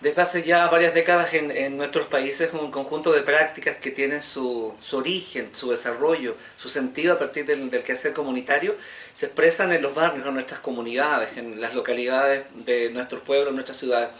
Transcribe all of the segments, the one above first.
desde hace ya varias décadas en, nuestros países un conjunto de prácticas que tienen su, origen, su desarrollo, su sentido a partir del, quehacer comunitario, se expresan en los barrios, en nuestras comunidades, en las localidades de nuestros pueblos, nuestras ciudades.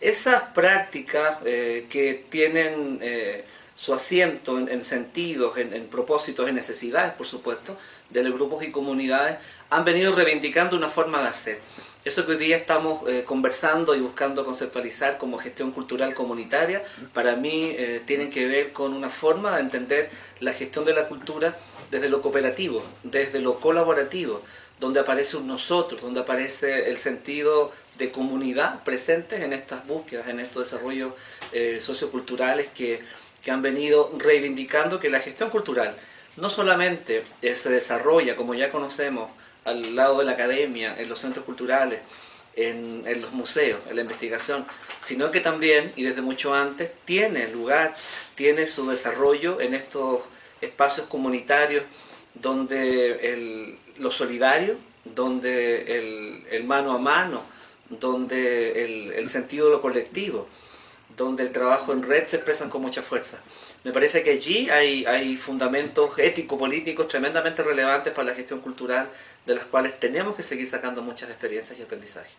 Esas prácticas eh, que tienen eh, su asiento en, sentidos, en, en, propósitos, en necesidades, por supuesto, de los grupos y comunidades, han venido reivindicando una forma de hacer. Eso que hoy día estamos eh, conversando y buscando conceptualizar como gestión cultural comunitaria, para mí eh, tienen que ver con una forma de entender la gestión de la cultura desde lo cooperativo, desde lo colaborativo, donde aparece un nosotros, donde aparece el sentido de comunidad presentes en estas búsquedas, en estos desarrollos eh, socioculturales que, que han venido reivindicando que la gestión cultural no solamente se desarrolla, como ya conocemos, al lado de la academia, en los centros culturales, en, los museos, en la investigación, sino que también, y desde mucho antes, tiene lugar, tiene su desarrollo en estos espacios comunitarios donde el, lo solidario, donde el, mano a mano, donde el, el sentido de lo colectivo, donde el trabajo en red se expresan con mucha fuerza. Me parece que allí hay, hay fundamentos ético-políticos tremendamente relevantes para la gestión cultural, de las cuales tenemos que seguir sacando muchas experiencias y aprendizajes.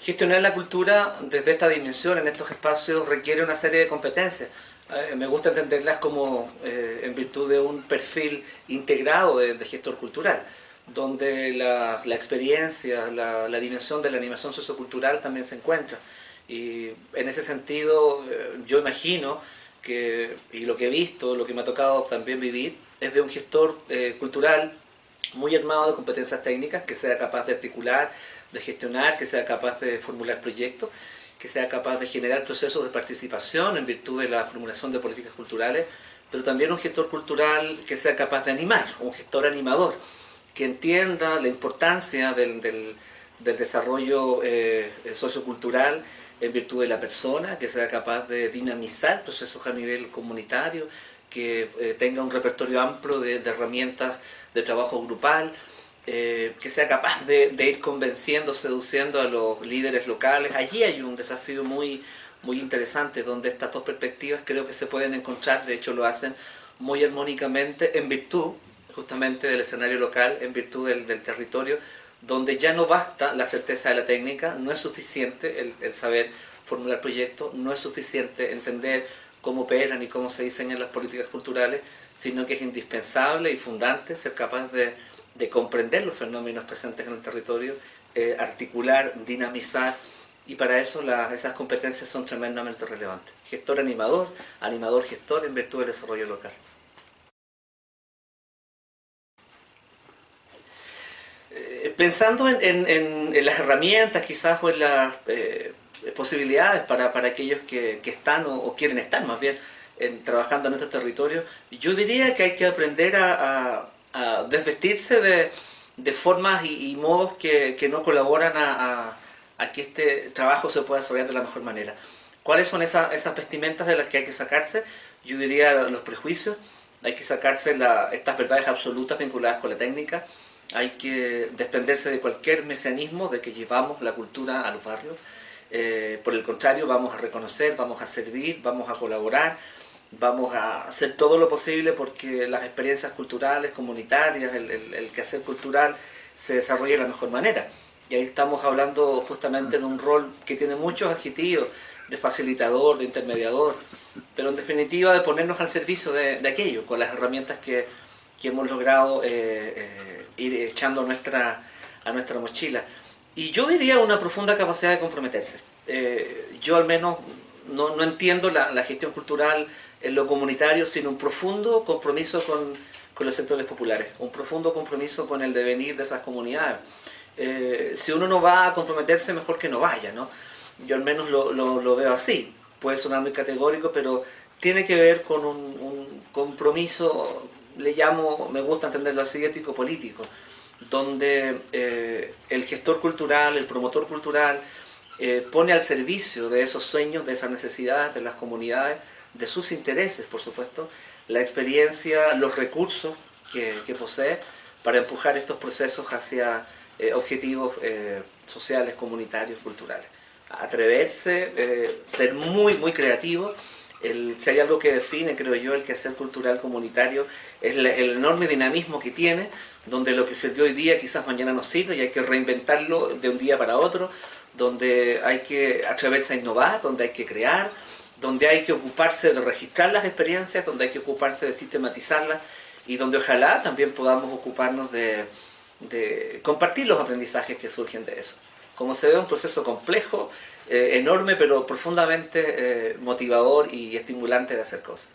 Gestionar la cultura desde esta dimensión, en estos espacios, requiere una serie de competencias. Eh, me gusta entenderlas como eh, en virtud de un perfil integrado de gestor cultural donde la, experiencia, la, dimensión de la animación sociocultural también se encuentra. Y en ese sentido, eh, yo imagino que, y lo que he visto, lo que me ha tocado también vivir, es de un gestor eh, cultural muy armado de competencias técnicas, que sea capaz de articular, de gestionar, que sea capaz de formular proyectos, que sea capaz de generar procesos de participación en virtud de la formulación de políticas culturales, pero también un gestor cultural que sea capaz de animar, un gestor animador, que entienda la importancia del, desarrollo eh, sociocultural en virtud de la persona, que sea capaz de dinamizar procesos a nivel comunitario, que eh, tenga un repertorio amplio de, herramientas de trabajo grupal, eh, que sea capaz de, ir convenciendo, seduciendo a los líderes locales. Allí hay un desafío muy, muy interesante donde estas dos perspectivas creo que se pueden encontrar, de hecho lo hacen muy armónicamente en virtud justamente del escenario local en virtud del, territorio, donde ya no basta la certeza de la técnica, no es suficiente el, saber formular proyectos, no es suficiente entender cómo operan y cómo se diseñan las políticas culturales, sino que es indispensable y fundante ser capaz de, comprender los fenómenos presentes en el territorio, eh, articular, dinamizar, y para eso esas competencias son tremendamente relevantes. Gestor animador, animador gestor en virtud del desarrollo local. Pensando en, las herramientas quizás o en las eh, posibilidades para, aquellos que, están o, quieren estar más bien en, trabajando en estos territorios, yo diría que hay que aprender a, desvestirse de, formas y, modos que, no colaboran a, que este trabajo se pueda desarrollar de la mejor manera. ¿Cuáles son esas, vestimentas de las que hay que sacarse? Yo diría los prejuicios, hay que sacarse estas verdades absolutas vinculadas con la técnica, hay que desprenderse de cualquier mesianismo de que llevamos la cultura a los barrios. Eh, por el contrario, vamos a reconocer, vamos a servir, vamos a colaborar, vamos a hacer todo lo posible porque las experiencias culturales, comunitarias, el, el, quehacer cultural se desarrolle de la mejor manera. Y ahí estamos hablando justamente de un rol que tiene muchos adjetivos, de facilitador, de intermediador, pero en definitiva de ponernos al servicio de, aquello, con las herramientas que, hemos logrado eh, eh, ir echando a nuestra, a nuestra mochila. Y yo diría una profunda capacidad de comprometerse. Eh, yo al menos no, no entiendo la, la, gestión cultural en lo comunitario, sino un profundo compromiso con, con, los sectores populares, un profundo compromiso con el devenir de esas comunidades. Eh, si uno no va a comprometerse, mejor que no vaya, ¿no? Yo al menos lo, lo, lo veo así. Puede sonar muy categórico, pero tiene que ver con un, un compromiso le llamo, me gusta entenderlo así, ético-político, donde eh, el gestor cultural, el promotor cultural, eh, pone al servicio de esos sueños, de esas necesidades de las comunidades, de sus intereses, por supuesto, la experiencia, los recursos que, posee, para empujar estos procesos hacia eh, objetivos sociales, comunitarios, culturales. Atreverse, ser muy, muy creativo. El, si hay algo que define, creo yo, el quehacer cultural comunitario, es el enorme dinamismo que tiene, donde lo que se dio hoy día quizás mañana no sirve y hay que reinventarlo de un día para otro, donde hay que atreverse a innovar, donde hay que crear, donde hay que ocuparse de registrar las experiencias, donde hay que ocuparse de sistematizarlas y donde ojalá también podamos ocuparnos de, compartir los aprendizajes que surgen de eso. Como se ve, un proceso complejo, eh, enorme, pero profundamente eh, motivador y estimulante de hacer cosas.